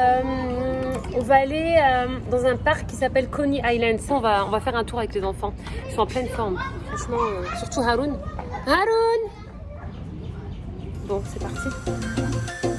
Euh, on va aller euh, dans un parc qui s'appelle Coney Island. On va, on va faire un tour avec les enfants. Ils sont en pleine forme. Franchement, euh, surtout Haroun. Haroun Bon, c'est parti.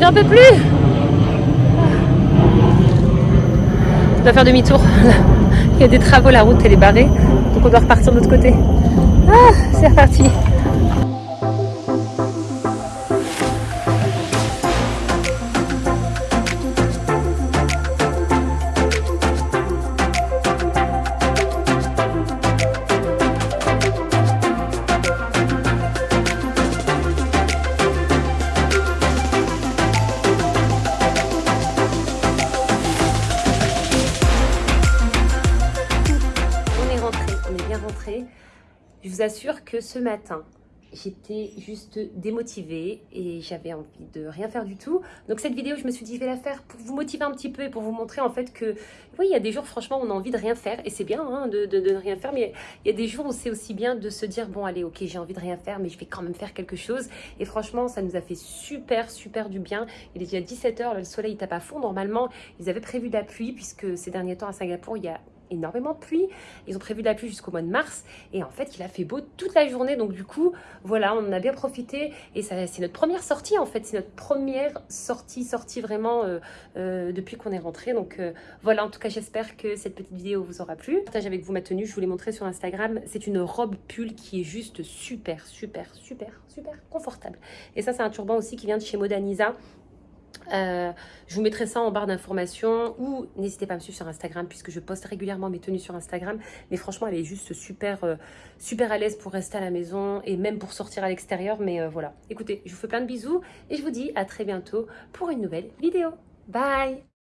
J'en peux plus On doit faire demi-tour. Il y a des travaux, la route elle est barrée. Donc on doit repartir de l'autre côté. Ah, c'est reparti. Assure que ce matin, j'étais juste démotivée et j'avais envie de rien faire du tout. Donc cette vidéo, je me suis dit, je vais la faire pour vous motiver un petit peu et pour vous montrer en fait que, oui, il y a des jours, franchement, on a envie de rien faire et c'est bien hein, de ne rien faire, mais il y a des jours où c'est aussi bien de se dire, bon, allez, ok, j'ai envie de rien faire, mais je vais quand même faire quelque chose. Et franchement, ça nous a fait super, super du bien. Il est déjà 17h, le soleil tape à fond. Normalement, ils avaient prévu de la pluie puisque ces derniers temps à Singapour, il y a énormément de pluie. Ils ont prévu de la pluie jusqu'au mois de mars. Et en fait, il a fait beau toute la journée. Donc du coup, voilà, on en a bien profité. Et c'est notre première sortie, en fait. C'est notre première sortie, sortie vraiment euh, euh, depuis qu'on est rentré. Donc euh, voilà, en tout cas, j'espère que cette petite vidéo vous aura plu. Je partage avec vous ma tenue. Je vous l'ai montré sur Instagram. C'est une robe pull qui est juste super, super, super, super confortable. Et ça, c'est un turban aussi qui vient de chez Modanisa. Euh, je vous mettrai ça en barre d'informations ou n'hésitez pas à me suivre sur Instagram puisque je poste régulièrement mes tenues sur Instagram. Mais franchement, elle est juste super, euh, super à l'aise pour rester à la maison et même pour sortir à l'extérieur. Mais euh, voilà, écoutez, je vous fais plein de bisous et je vous dis à très bientôt pour une nouvelle vidéo. Bye